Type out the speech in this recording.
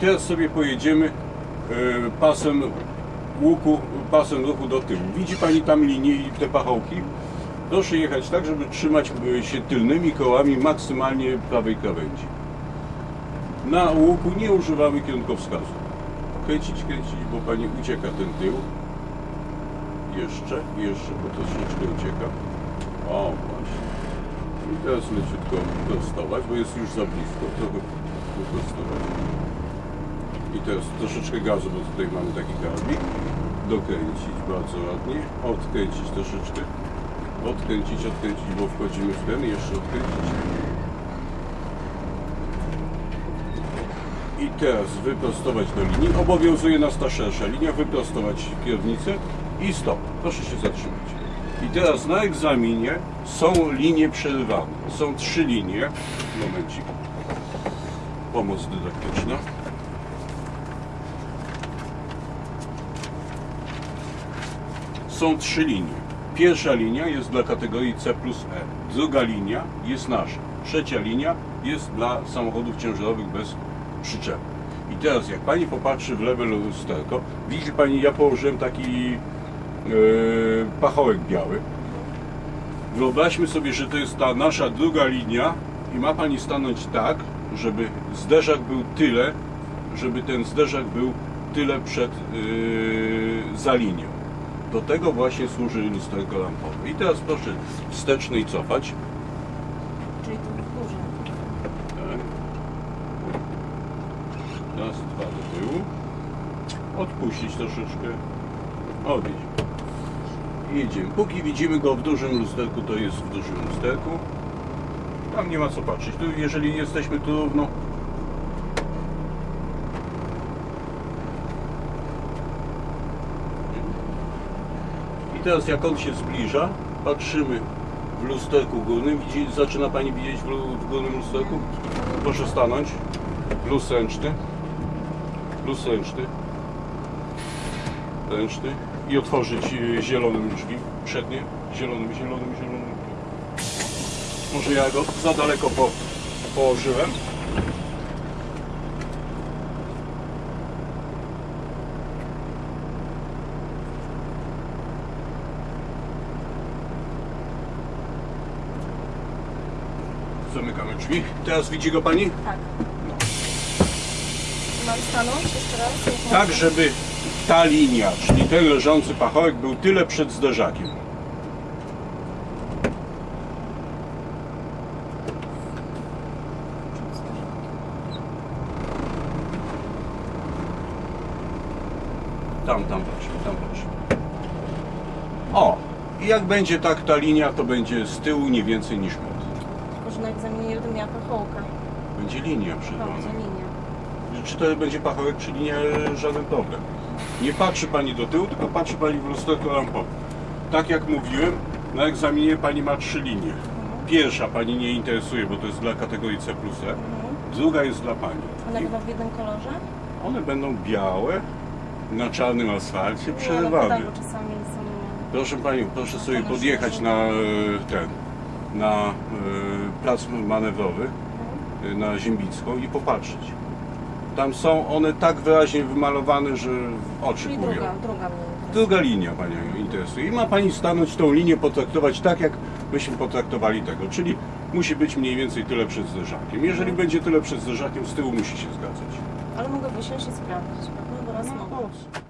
teraz sobie pojedziemy e, pasem łuku, pasem ruchu do tyłu. Widzi Pani tam linię i te pachołki? Proszę jechać tak, żeby trzymać e, się tylnymi kołami maksymalnie prawej krawędzi. Na łuku nie używamy kierunkowskazu. Kręcić, kręcić, bo Pani ucieka ten tył. Jeszcze, jeszcze, bo troszeczkę ucieka. O, właśnie. I teraz leciutko prostować, bo jest już za blisko. Trochę wyprostować. I teraz troszeczkę gazu, bo tutaj mamy taki karabik. Dokręcić bardzo ładnie. Odkręcić troszeczkę. Odkręcić, odkręcić, bo wchodzimy w ten. Jeszcze odkręcić. I teraz wyprostować do linii. Obowiązuje nas ta szersza linia. Wyprostować kierownicę i stop. Proszę się zatrzymać. I teraz na egzaminie są linie przerywane. Są trzy linie. Momencik. Pomoc dydaktyczna. Są trzy linie. Pierwsza linia jest dla kategorii C plus E. Druga linia jest nasza. Trzecia linia jest dla samochodów ciężarowych bez przyczepy. I teraz jak Pani popatrzy w lewe lusterko, widzi Pani, ja położyłem taki yy, pachołek biały. Wyobraźmy sobie, że to jest ta nasza druga linia i ma Pani stanąć tak, żeby zderzak był tyle, żeby ten zderzak był tyle przed yy, za linią. Do tego właśnie służy lusterko lampowe. I teraz proszę wsteczny i cofać. Czyli tu w górze. Tak. Raz, dwa do tyłu. Odpuścić troszeczkę. I jedziemy. Póki widzimy go w dużym lusterku, to jest w dużym lusterku. Tam nie ma co patrzeć. Tu, jeżeli jesteśmy tu równo, I teraz jak on się zbliża, patrzymy w lusterku górnym. Widzi, zaczyna Pani widzieć w, w górnym lusterku? Proszę stanąć. Luz ręczny. Luz ręczny. Ręczny. I otworzyć zielonym drzwi. Przednie. Zielonym, zielonym, zielonym. Może ja go za daleko po, położyłem. Zamykamy drzwi. Teraz widzi go Pani? Tak. Mam stanąć jeszcze raz? Tak, żeby ta linia, czyli ten leżący pachołek był tyle przed zderzakiem. Tam, tam patrzmy, tam patrzmy. O! I jak będzie tak ta linia, to będzie z tyłu nie więcej niż metr. Na egzaminie nie będę miała pachołka. Będzie linia No, przerwana. za linię. Czy to będzie pachołek, czy nie, żaden problem. Nie patrzy Pani do tyłu, tylko patrzy Pani w lusterko lampowe. Tak jak mówiłem, na egzaminie Pani ma trzy linie. Pierwsza Pani nie interesuje, bo to jest dla kategorii C E. Mhm. Druga jest dla Pani. One będą w jednym kolorze? one będą białe, na czarnym asfalcie, no przerywane. czasami są... Proszę Panią, proszę sobie to na podjechać na e, ten, na e, plac manewrowy, e, na Ziembicką i popatrzeć. Tam są one tak wyraźnie wymalowane, że w oczy Czyli druga, druga mnie. Druga linia Panią interesuje. I ma Pani stanąć tą linię, potraktować tak, jak myśmy potraktowali tego. Czyli musi być mniej więcej tyle przed zderzakiem. Jeżeli będzie tyle przed zderzakiem, z tyłu musi się zgadzać. Ale mogę wysiąść i sprawdzić? Bo raz mogę. No,